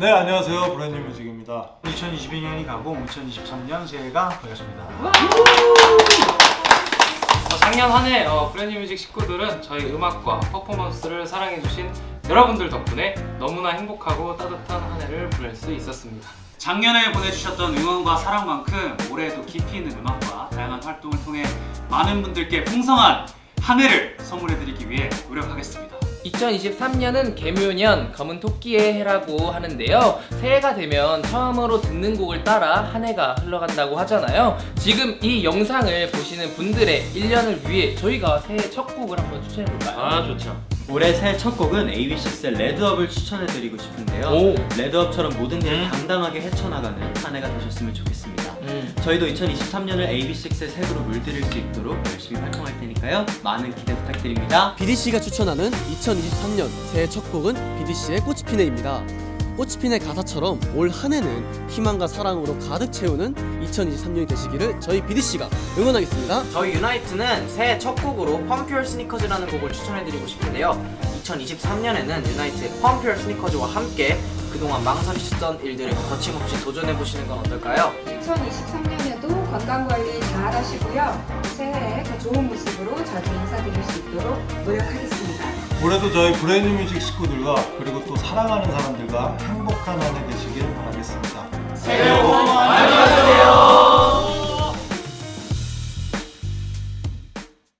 네 안녕하세요 브랜뉴 뮤직입니다 2022년이 가고 2023년 새해가 밝았습니다. 어, 작년 한해 어, 브랜뉴 뮤직 식구들은 저희 음악과 퍼포먼스를 사랑해주신 여러분들 덕분에 너무나 행복하고 따뜻한 한 해를 보낼 수 있었습니다. 작년에 보내주셨던 응원과 사랑만큼 올해도 깊이 있는 음악과 다양한 활동을 통해 많은 분들께 풍성한 한 해를 선물해드리기 위해 노력하겠습니다. 2023년은 개묘년 검은 토끼의 해라고 하는데요 새해가 되면 처음으로 듣는 곡을 따라 한 해가 흘러간다고 하잖아요 지금 이 영상을 보시는 분들의 1년을 위해 저희가 새해 첫 곡을 한번 추천해볼까요? 아 좋죠. 올해 새해 첫 곡은 AB6IX의 레드업을 추천해드리고 싶은데요 오. 레드업처럼 모든 일을 음. 당당하게 헤쳐나가는 한 해가 되셨으면 좋겠습니다 음. 저희도 2023년을 AB6IX의 색으로 물들일 수 있도록 열심히 활동할 테니까요 많은 기대 부탁드립니다 BDC가 추천하는 2023년 새해 첫 곡은 BDC의 꽃이 피네입니다. 꽃이 피네 가사처럼 올 한 해는 희망과 사랑으로 가득 채우는 2023년이 되시기를 저희 BDC가 응원하겠습니다. 저희 유나이트는 새해 첫 곡으로 Pump your sneakers라는 곡을 추천해드리고 싶은데요 2023년에는 유나이트의 Pump your sneakers와 함께 그동안 망설이셨던 일들을 거침없이 도전해보시는 건 어떨까요? 2023년에도 건강관리 잘 하시고요. 새해에 더 좋은 모습으로 자주 인사드릴 수 있도록 노력하겠습니다. 올해도 저희 브랜뉴 뮤직 식구들과 그리고 또 사랑하는 사람들과 행복한 한 해 되시길 바라겠습니다. 새해 복